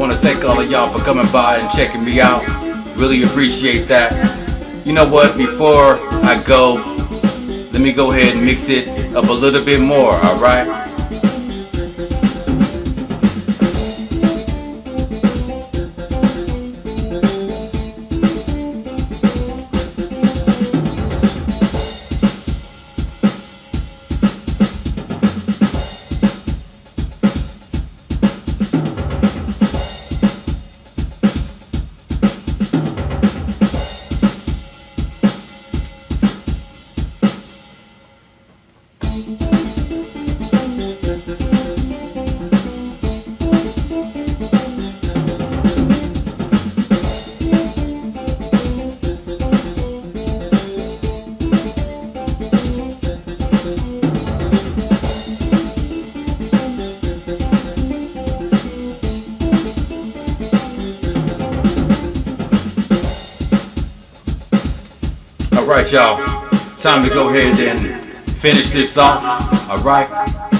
want to thank all of y'all for coming by and checking me out. Really appreciate that. You know what? Before I go, let me go ahead and mix it up a little bit more, alright? Alright y'all, time to go ahead and finish this off, alright?